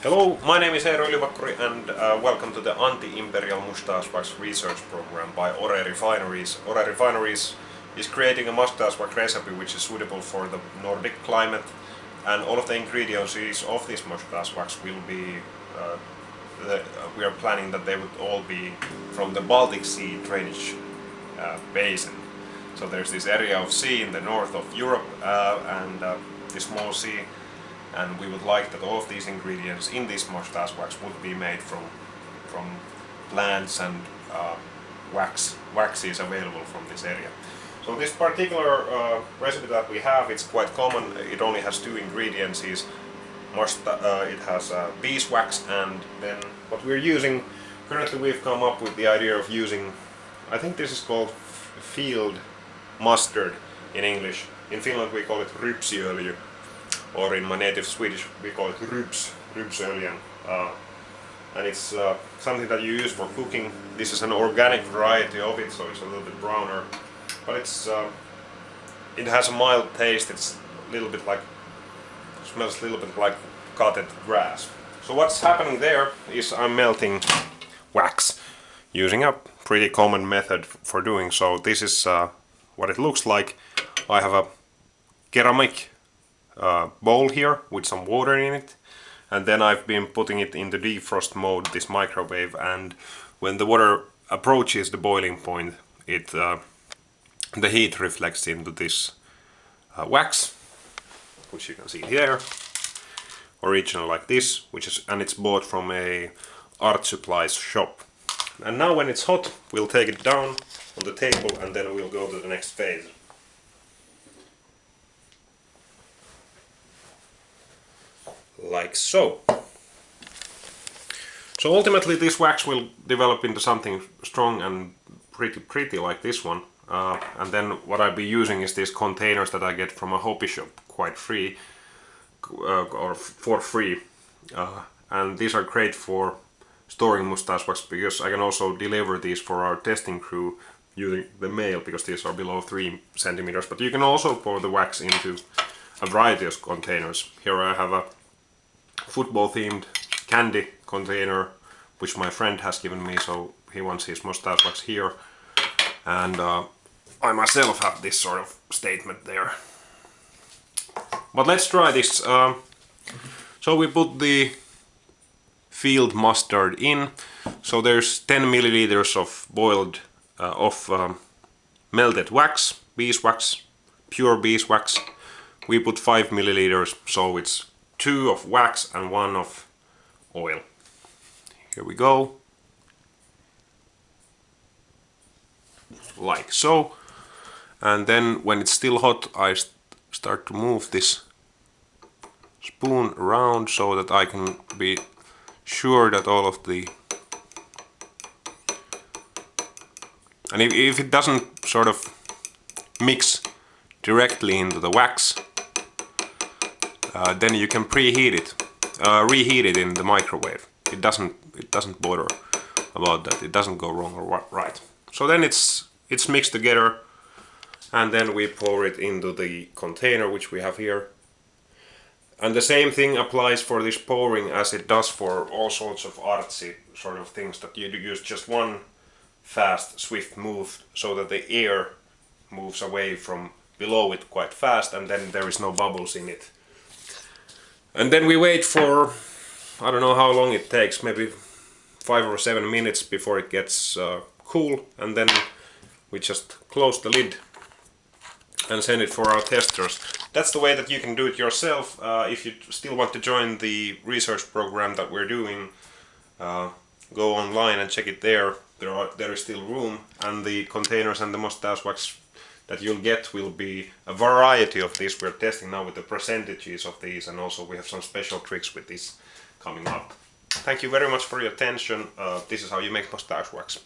Hello, my name is Eero Ylivakkuri and uh, welcome to the Anti-Imperial Mustache Wax Research Program by Ore Refineries. Ore Refineries is creating a mustache wax recipe which is suitable for the Nordic climate and all of the ingredients of this mustache wax will be uh, the, uh, we are planning that they would all be from the Baltic Sea drainage uh, basin. So there's this area of sea in the north of Europe uh, and uh, this small sea and we would like that all of these ingredients in this mustache wax would be made from from plants and uh, wax waxes available from this area. So this particular uh, recipe that we have, it's quite common. It only has two ingredients. Is uh, it has uh, beeswax and then what we're using. Currently, we've come up with the idea of using. I think this is called field mustard in English. In Finland, we call it rypsiöljy or in my native Swedish we call it rybs, rybsöljen. Uh, and it's uh, something that you use for cooking. This is an organic variety of it, so it's a little bit browner, but it's uh, it has a mild taste. It's a little bit like smells a little bit like cutted grass. So what's happening there is I'm melting wax using a pretty common method for doing so. This is uh, what it looks like. I have a ceramic uh, bowl here with some water in it and then I've been putting it in the defrost mode, this microwave, and when the water approaches the boiling point, it uh, the heat reflects into this uh, wax, which you can see here, original like this, which is and it's bought from a art supplies shop. And now when it's hot, we'll take it down on the table and then we'll go to the next phase. Like so. So ultimately this wax will develop into something strong and pretty pretty like this one. Uh, and then what I'll be using is these containers that I get from a hobby shop quite free uh, or for free. Uh, and these are great for storing mustache wax because I can also deliver these for our testing crew using the mail because these are below 3 centimeters. But you can also pour the wax into a variety of containers. Here I have a football themed candy container which my friend has given me so he wants his mustache wax here. And uh, I myself have this sort of statement there. But let's try this uh, so we put the field mustard in. So there's 10 milliliters of boiled uh, of um, melted wax beeswax pure beeswax. We put 5 milliliters so it's two of wax and one of oil. Here we go. Like so. And then when it's still hot I st start to move this spoon around so that I can be sure that all of the and if, if it doesn't sort of mix directly into the wax uh, then you can preheat it, uh, reheat it in the microwave. It doesn't it doesn't bother about that. It doesn't go wrong or right. So then it's it's mixed together, and then we pour it into the container which we have here. And the same thing applies for this pouring as it does for all sorts of artsy sort of things that you use just one fast, swift move so that the air moves away from below it quite fast and then there is no bubbles in it. And then we wait for, I don't know how long it takes, maybe five or seven minutes before it gets uh, cool. And then we just close the lid and send it for our testers. That's the way that you can do it yourself. Uh, if you still want to join the research program that we're doing, uh, go online and check it there. There, are, there is still room and the containers and the mustache wax that you'll get will be a variety of these. We're testing now with the percentages of these and also we have some special tricks with this coming up. Thank you very much for your attention. Uh, this is how you make mustache wax.